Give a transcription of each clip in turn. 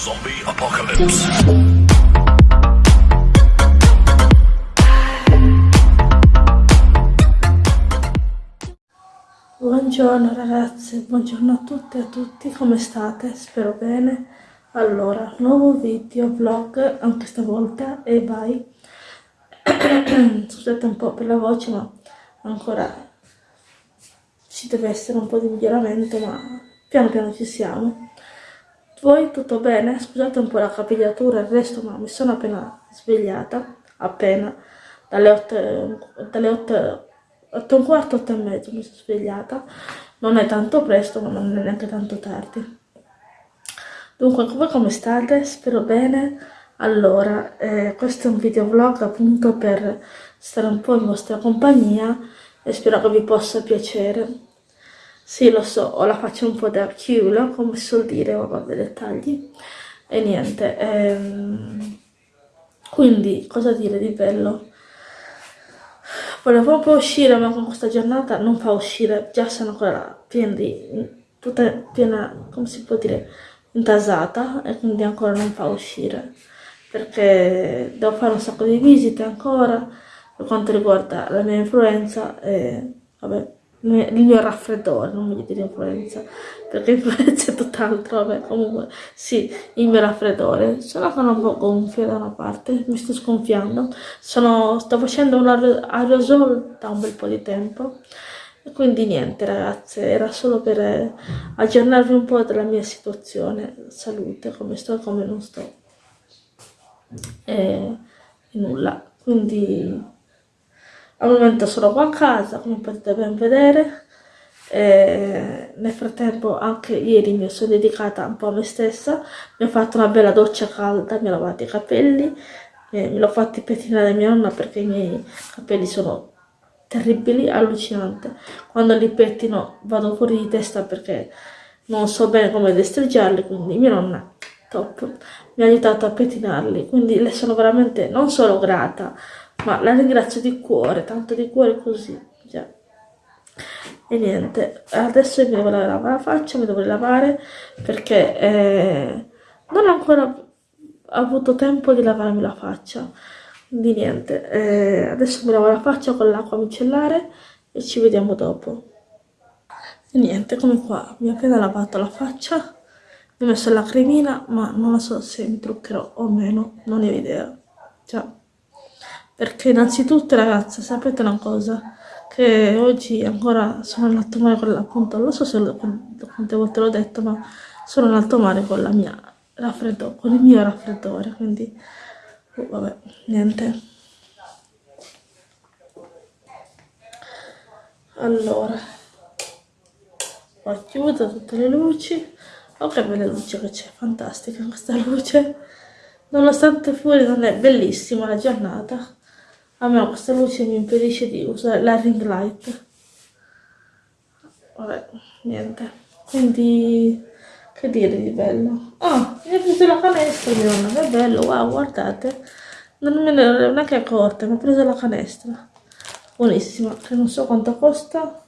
Zombie Apocalypse. Buongiorno ragazze, buongiorno a tutte e a tutti, come state? Spero bene. Allora, nuovo video, vlog, anche stavolta, e bye. Scusate un po' per la voce, ma ancora ci deve essere un po' di miglioramento, ma piano piano ci siamo. Voi tutto bene? Scusate un po' la capigliatura e il resto, ma mi sono appena svegliata, appena, dalle 8, dalle 8, 8 e un quarto, 8 e mezzo mi sono svegliata. Non è tanto presto, ma non è neanche tanto tardi. Dunque, voi come state? Spero bene. Allora, eh, questo è un video vlog appunto per stare un po' in vostra compagnia e spero che vi possa piacere. Sì, lo so, ho la faccia un po' da chiulo, come si suol dire, ma vabbè, dettagli. E niente, ehm... quindi, cosa dire di bello? Volevo un uscire, ma con questa giornata non fa uscire, già sono ancora piena di... tutta piena, come si può dire, intasata, e quindi ancora non fa uscire, perché devo fare un sacco di visite ancora, per quanto riguarda la mia influenza, e vabbè il mio raffreddore, non voglio dire influenza, perché influenza è tutt'altro, vabbè, comunque, sì, il mio raffreddore. Sono sono un po' gonfia da una parte, mi sto sgonfiando, sono, sto facendo un aerosol da un bel po' di tempo, e quindi niente ragazze, era solo per eh, aggiornarvi un po' della mia situazione, salute, come sto e come non sto, e, e nulla, quindi al momento sono qua a casa, come potete ben vedere. E nel frattempo anche ieri mi sono dedicata un po' a me stessa, mi ho fatto una bella doccia calda, mi ho lavato i capelli, eh, me l'ho fatti pettinare mia nonna perché i miei capelli sono terribili, allucinante. Quando li pettino vado fuori di testa perché non so bene come destreggiarli, quindi mia nonna, top, mi ha aiutato a pettinarli, quindi le sono veramente non solo grata, ma la ringrazio di cuore, tanto di cuore così, già. E niente, adesso mi devo lavare la faccia, mi devo lavare perché eh, non ho ancora avuto tempo di lavarmi la faccia. Quindi niente, eh, adesso mi lavo la faccia con l'acqua micellare e ci vediamo dopo. E niente, come qua, mi ho appena lavato la faccia, mi ho messo la cremina, ma non so se mi truccherò o meno, non ne ho idea. Ciao perché innanzitutto ragazze sapete una cosa? Che oggi ancora sono in alto mare con la appunto non so se lo, quante volte l'ho detto ma sono in alto mare con la mia raffreddore con il mio raffreddore quindi oh, vabbè niente. Allora ho chiuso tutte le luci. Oh che belle luci che c'è fantastica questa luce. Nonostante fuori non è bellissima la giornata a me questa luce mi impedisce di usare la ring light. Vabbè niente. Quindi che dire di bello? Oh mi ha preso la canestra mia nonna che bello wow guardate. Non me ne ero neanche accorta mi ha preso la canestra buonissima che non so quanto costa.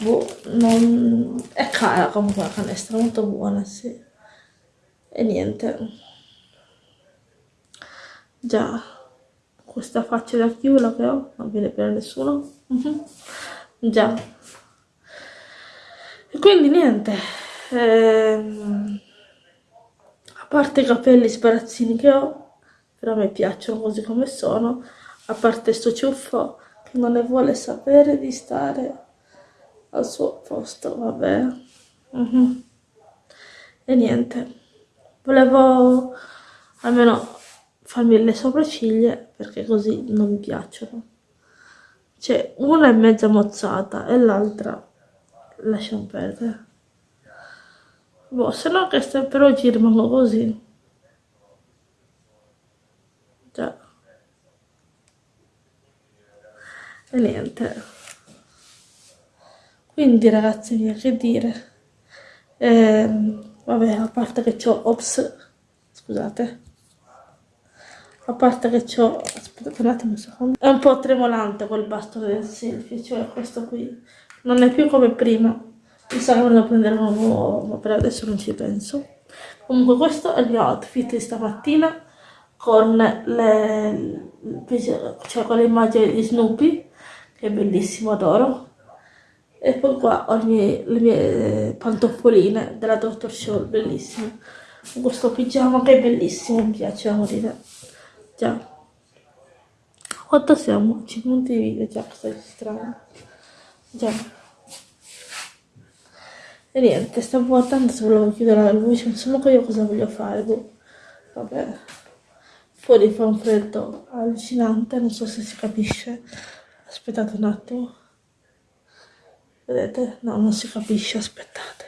Boh non è cara comunque la canestra molto buona sì. E niente. Già questa faccia da chiula che ho non viene per nessuno uh mhm. già e quindi niente ehm, a parte i capelli sbarazzini che ho però mi piacciono così come sono a parte sto ciuffo che non ne vuole sapere di stare al suo posto vabbè uh mhm. -huh. e niente volevo almeno farmi le sopracciglia perché così non mi piacciono. Cioè una è mezza mozzata e l'altra lasciamo perdere. Boh se no che sta per oggi rimango così. Già. E niente. Quindi ragazzi mia che dire? Ehm, vabbè a parte che ho ops scusate a parte che ho aspettate un attimo un secondo. È un po' tremolante quel bastone del selfie cioè questo qui. Non è più come prima. Mi sa che me lo prenderò nuovo ma per adesso non ci penso. Comunque questo è il mio outfit di stamattina con le, cioè con le immagini di Snoopy che è bellissimo, adoro. E poi qua ho le mie, le mie pantoffoline della Dr. Show, bellissime. Questo pigiama che è bellissimo, mi piace a morire già quanto siamo? 5 minuti di video già che sto registrando già e niente, stavo guardando se volevo chiudere la luce, insomma che io cosa voglio fare, boh. Vabbè. Fuori fa un freddo allucinante, non so se si capisce. Aspettate un attimo. Vedete? No, non si capisce, aspettate.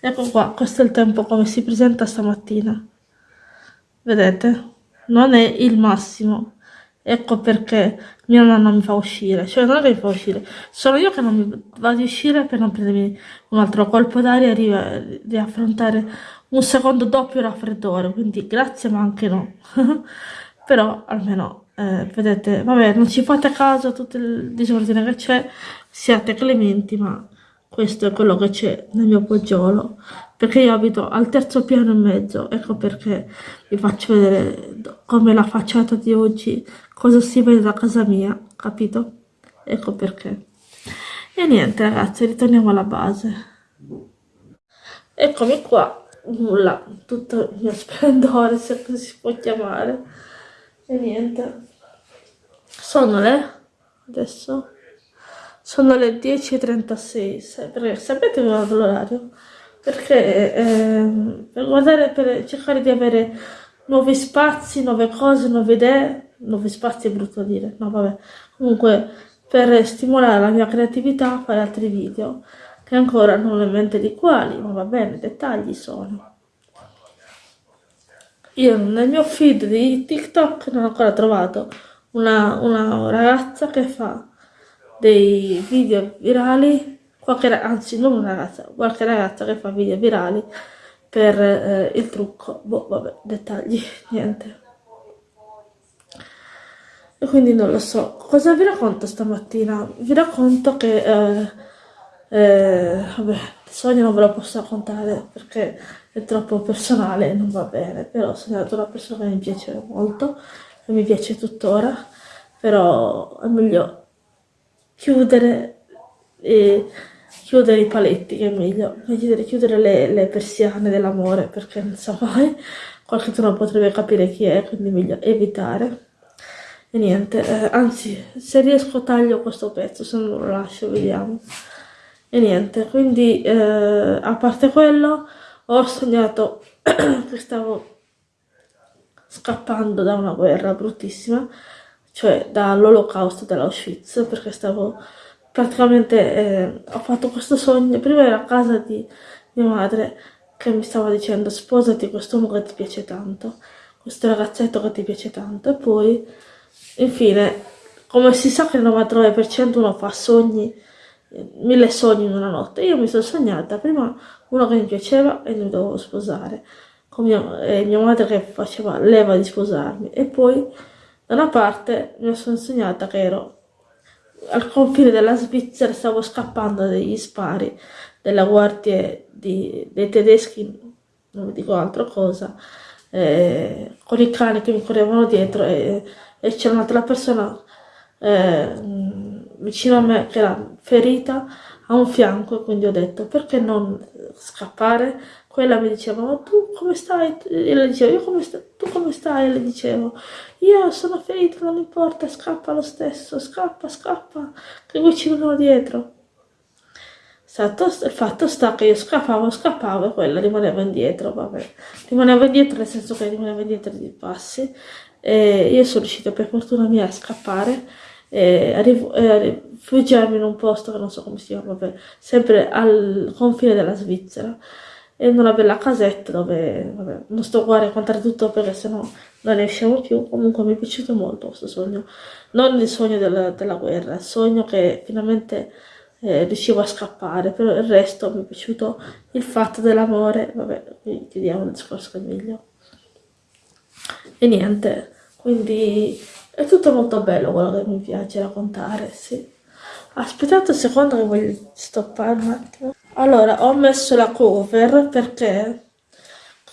Ecco qua, questo è il tempo come si presenta stamattina. Vedete? Non è il massimo. Ecco perché mia nonna mi fa uscire, cioè non è che mi fa uscire, sono io che non mi vado a uscire per non prendermi un altro colpo d'aria e di affrontare un secondo doppio raffreddore, quindi grazie ma anche no. Però almeno, eh, vedete, vabbè, non ci fate caso a tutto il disordine che c'è, siate clementi, ma questo è quello che c'è nel mio poggiolo perché io abito al terzo piano e mezzo ecco perché vi faccio vedere come la facciata di oggi cosa si vede da casa mia capito? Ecco perché. E niente ragazzi ritorniamo alla base. Eccomi qua. Nulla tutto il mio splendore se così si può chiamare. E niente. Sono le adesso sono le 10.36, perché sapete l'orario? Perché eh, per guardare, per cercare di avere nuovi spazi, nuove cose, nuove idee, nuovi spazi è brutto dire, no vabbè, comunque per stimolare la mia creatività fare altri video, che ancora non ho in mente di quali, ma va bene, dettagli sono. Io nel mio feed di TikTok non ho ancora trovato una, una ragazza che fa dei video virali, qualche, anzi non una ragazza, qualche ragazza che fa video virali per eh, il trucco, boh vabbè, dettagli, niente. E quindi non lo so, cosa vi racconto stamattina? Vi racconto che, eh, eh, vabbè, il sogno non ve lo posso raccontare perché è troppo personale e non va bene, però ho sognato una persona che mi piace molto, che mi piace tuttora, però è meglio chiudere, e chiudere i paletti, che è meglio, chiudere, chiudere le, le persiane dell'amore, perché non sa mai, qualcuno potrebbe capire chi è, quindi è meglio evitare. E niente, eh, anzi, se riesco taglio questo pezzo, se non lo lascio, vediamo. E niente, quindi eh, a parte quello, ho sognato che stavo scappando da una guerra bruttissima cioè dall'olocausto dell'Auschwitz, perché stavo praticamente, eh, ho fatto questo sogno, prima era a casa di mia madre che mi stava dicendo sposati quest'uomo che ti piace tanto, questo ragazzetto che ti piace tanto, e poi, infine, come si sa che il 99% uno fa sogni, mille sogni in una notte, io mi sono sognata prima uno che mi piaceva e mi dovevo sposare, con mia, e mia madre che faceva leva di sposarmi, e poi da una parte mi sono insegnata che ero al confine della Svizzera, stavo scappando dagli spari della guardia di, dei tedeschi, non vi dico altro cosa, eh, con i cani che mi correvano dietro e, e c'era un'altra persona eh, vicino a me che era ferita a un fianco e quindi ho detto perché non scappare quella mi diceva ma tu come stai? e le dicevo io come sta? tu come stai? e le dicevo io sono ferita non importa scappa lo stesso scappa scappa che qui ci vengono dietro il fatto sta che io scappavo scappavo e quella rimaneva indietro vabbè rimaneva indietro nel senso che rimaneva indietro di passi e io sono riuscita per fortuna mia a scappare e a, rifugiarmi in un posto che non so come si chiama vabbè, sempre al confine della Svizzera. In una bella casetta dove vabbè, non sto qua a raccontare tutto perché sennò non ne usciamo più. Comunque mi è piaciuto molto questo sogno. Non il sogno della, della guerra il sogno che finalmente eh, riuscivo a scappare però il resto mi è piaciuto. Il fatto dell'amore vabbè qui chiudiamo il discorso che è meglio. E niente quindi è tutto molto bello quello che mi piace raccontare sì aspettate un secondo che voglio stoppare un attimo allora, ho messo la cover perché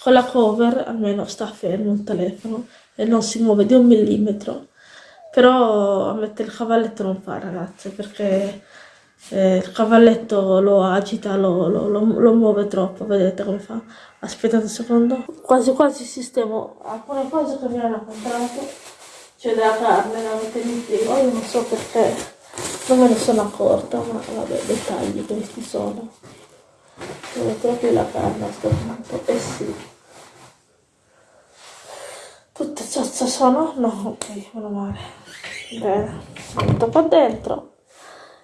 con la cover almeno sta fermo il telefono e non si muove di un millimetro però a mettere il cavalletto non fa ragazze perché eh, il cavalletto lo agita, lo, lo, lo, lo, muove troppo, vedete come fa? Aspettate un secondo. Quasi quasi sistemo alcune cose che mi hanno comprato, cioè della carne, la mettere in frigo, io non so perché non me ne sono accorta, ma vabbè, dettagli questi sono. Dove proprio la carne a questo punto, eh sì. Tutte cioccia sono? No, ok, meno male. Bene, metto qua dentro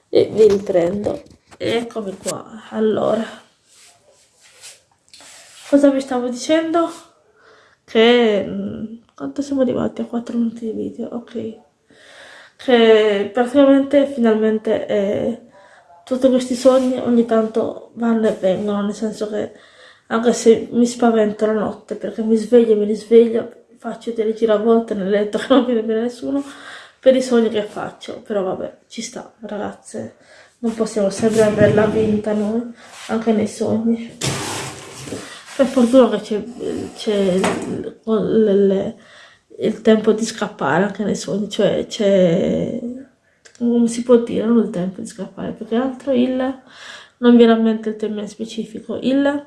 e vi riprendo eccomi qua allora cosa vi stavo dicendo che mm, quanto siamo arrivati a 4 minuti di video ok. Che praticamente finalmente eh, tutti questi sogni ogni tanto vanno e vengono nel senso che anche se mi spavento la notte perché mi sveglio e mi risveglio faccio delle giravolte nel letto che non viene bene nessuno per i sogni che faccio, però vabbè, ci sta, ragazze, non possiamo sempre averla vinta noi, anche nei sogni. Per fortuna che c'è il, il, tempo di scappare anche nei sogni, cioè c'è, come si può dire, non il tempo di scappare, più che altro il, non viene a mente il termine specifico, il,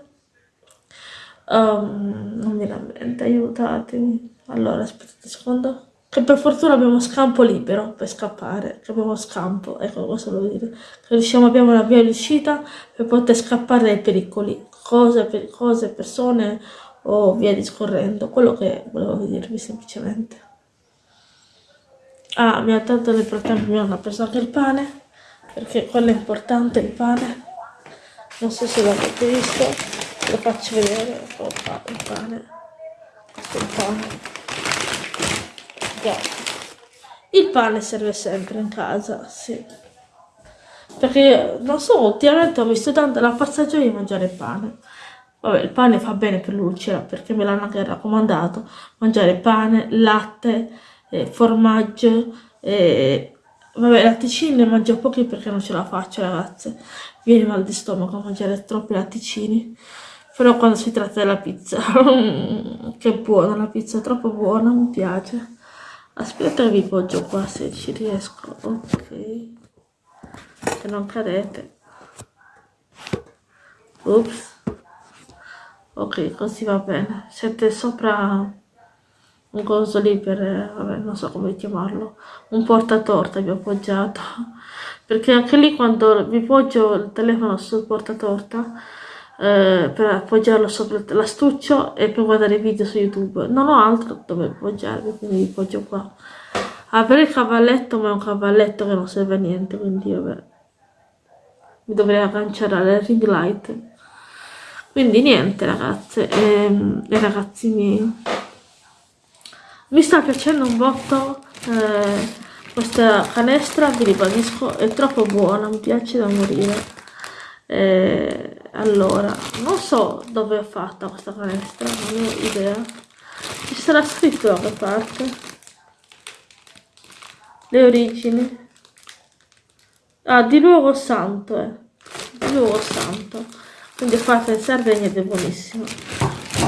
um, non viene a mente, aiutatemi. Allora, aspettate un secondo. Che per fortuna abbiamo scampo libero per scappare, che abbiamo scampo, ecco cosa volevo dire, che riusciamo, abbiamo una via di uscita per poter scappare dai pericoli, cose, cose, persone o via discorrendo, quello che volevo dirvi semplicemente. Ah, mi ha dato nel frattempo mi hanno preso anche il pane, perché quello è importante, il pane, non so se l'avete visto, lo faccio vedere, ecco il pane, questo è il pane già. Il pane serve sempre in casa, sì. Perché, non so, ultimamente ho visto tanto la passaggio di mangiare pane. Vabbè, il pane fa bene per l'ulcera, perché me l'hanno anche raccomandato. Mangiare pane, latte, eh, formaggio, eh, vabbè, latticini ne mangio pochi perché non ce la faccio, ragazze. Viene mal di stomaco a mangiare troppi latticini. Però quando si tratta della pizza, che buona la pizza, è troppo buona, mi piace. Aspetta vi poggio qua se ci riesco. Ok. Che non cadete. Ups. Ok, così va bene. Siete sopra un coso lì per, vabbè, non so come chiamarlo, un portatorta vi ho appoggiato. Perché anche lì quando vi poggio il telefono sul portatorta, eh, per appoggiarlo sopra l'astuccio e per guardare video su YouTube. Non ho altro dove appoggiarmi, quindi vi appoggio qua. Avere il cavalletto, ma è un cavalletto che non serve a niente, quindi vabbè. Mi dovrei agganciare alle ring light. Quindi niente ragazze e, ehm, e ragazzi miei. Mi sta piacendo un botto eh, questa canestra, vi ribadisco, è troppo buona, mi piace da morire. Eh, allora, non so dove è fatta questa canestra, non ho idea. Ci sarà scritto da che parte. Le origini. Ah, di luogo santo, eh. Di luogo santo. Quindi è fatta in Sardegna è buonissima.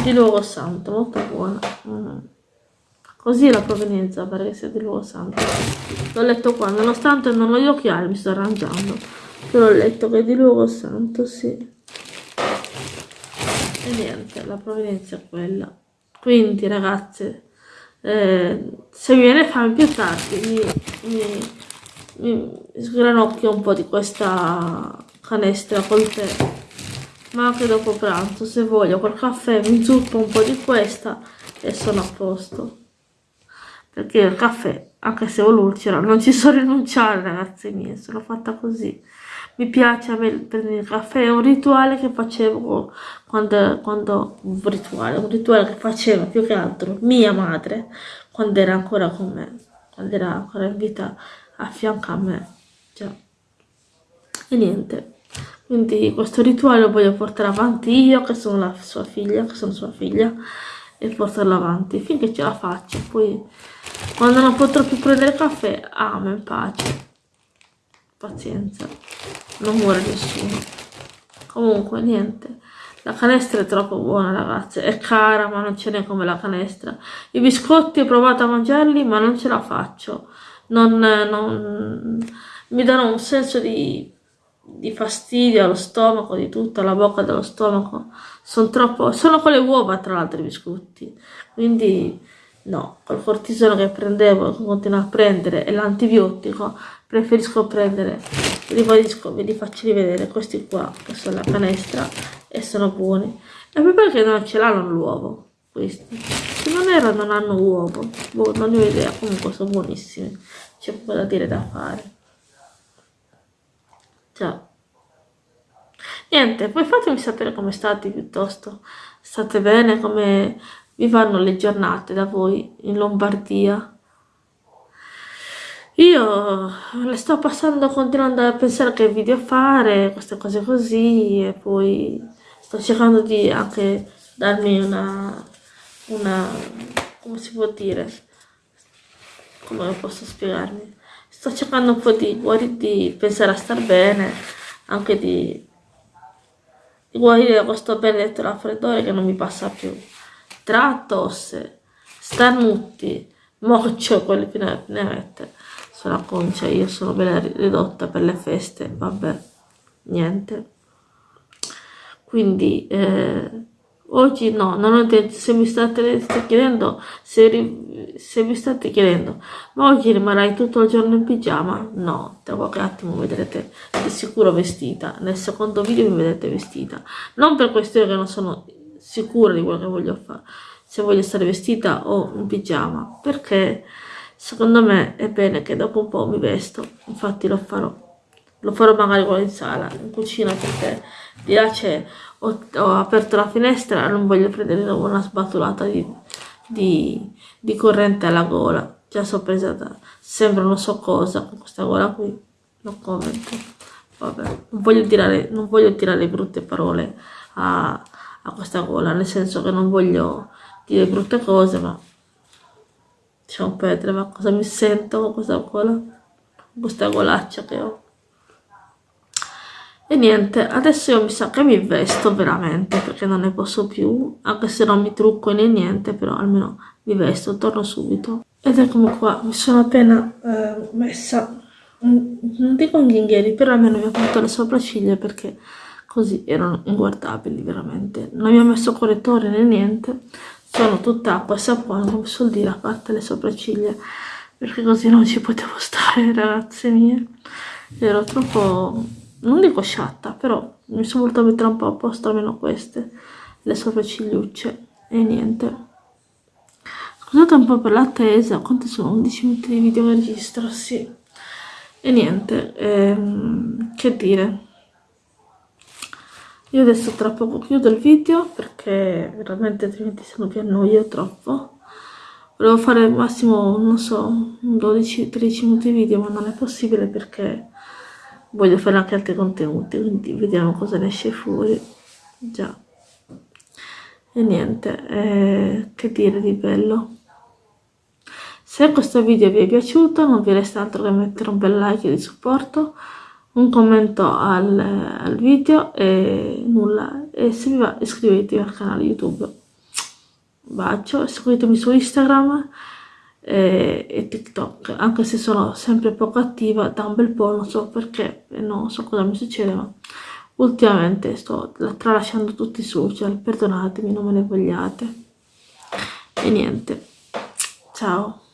Di luogo santo, molto buona. Mm. Così è la provenienza, pare che sia di luogo santo. L'ho letto qua, nonostante non ho gli occhiali, mi sto arrangiando. Però ho letto che è di luogo santo, sì. E niente, la provenienza è quella. Quindi ragazze, eh, se viene fame più tardi, mi, mi, mi sgranocchio un po' di questa canestra col tè. Ma anche dopo pranzo, se voglio, col caffè mi zuppo un po' di questa e sono a posto. Perché il caffè, anche se ho l'ulcera, non ci so rinunciare ragazzi miei, sono fatta così mi piace prendere il caffè, è un rituale che facevo quando, quando un rituale, un rituale che faceva più che altro mia madre quando era ancora con me, quando era ancora in vita a fianco a me. Già. E niente, quindi questo rituale lo voglio portare avanti io che sono la sua figlia, che sono sua figlia e portarlo avanti finché ce la faccio. Poi quando non potrò più prendere caffè, amo in pace. Pazienza non muore nessuno comunque niente la canestra è troppo buona ragazze, è cara ma non ce n'è come la canestra. I biscotti ho provato a mangiarli ma non ce la faccio, non, non, mi danno un senso di, di fastidio allo stomaco, di tutto, alla bocca dello stomaco. Sono troppo, sono con le uova tra l'altro i biscotti, quindi no, col cortisone che prendevo, che continuo a prendere e l'antibiotico, preferisco prendere, ribadisco, ve li faccio rivedere questi qua, che sono la canestra e sono buoni. E poi perché non ce l'hanno l'uovo, questi? Se non erano non hanno uovo, boh, non ne ho idea, comunque sono buonissimi, c'è poco da dire da fare. Ciao. Niente, poi fatemi sapere come state piuttosto, state bene, come vi vanno le giornate da voi in Lombardia. Io le sto passando continuando a pensare che video fare, queste cose così e poi sto cercando di anche darmi una, una come si può dire, come posso spiegarmi, sto cercando un po' di, di pensare a star bene, anche di, di guarire questo benedetto raffreddore che non mi passa più tra tosse, starnuti, moccio, quelli più ne, ne mette sulla concia, io sono bella ridotta per le feste, vabbè, niente. Quindi eh, oggi no, non ho detto, se mi state, chiedendo, se, se, vi state chiedendo, ma oggi rimarrai tutto il giorno in pigiama? No, tra qualche attimo mi vedrete di sicuro vestita, nel secondo video mi vedete vestita, non per questione che non sono sicura di quello che voglio fare, se voglio stare vestita o in pigiama, perché secondo me è bene che dopo un po' mi vesto, infatti lo farò. Lo farò magari qua in sala, in cucina, perché di là c'è, ho, ho, aperto la finestra non voglio prendere una sbatolata di, di, di corrente alla gola. Già so presa da, sembra non so cosa con questa gola qui, non commento. Vabbè, non voglio tirare, non voglio tirare brutte parole a, a questa gola, nel senso che non voglio dire brutte cose, ma diciamo Petre, ma cosa mi sento con questa gola, con questa golaccia che ho. E niente, adesso io mi sa che mi vesto veramente, perché non ne posso più, anche se non mi trucco né niente, però almeno mi vesto, torno subito. Ed eccomi qua, mi sono appena eh, messa, non dico inghieri, però almeno mi ho fatto le sopracciglia perché così erano inguardabili veramente non mi ho messo correttore né niente sono tutta acqua e sapone come suol dire a parte le sopracciglia perché così non ci potevo stare ragazze mie ero troppo non dico sciatta però mi sono voluta mettere un po' a posto almeno queste. Le sopraccigliucce e niente. Scusate un po' per l'attesa quanti sono? 11 minuti di video registro sì. E niente ehm, che dire. Io adesso tra poco chiudo il video perché veramente altrimenti se no vi annoio troppo. Volevo fare al massimo non so 12-13 minuti di video ma non è possibile perché voglio fare anche altri contenuti quindi vediamo cosa ne esce fuori. Già. E niente eh, che dire di bello. Se questo video vi è piaciuto non vi resta altro che mettere un bel like di supporto un commento al, al video e nulla. E se vi va iscrivetevi al canale youtube. Bacio seguitemi su instagram e, e, tiktok anche se sono sempre poco attiva da un bel po' non so perché non so cosa mi succede ma ultimamente sto tralasciando tutti i social perdonatemi non me ne vogliate. E niente. Ciao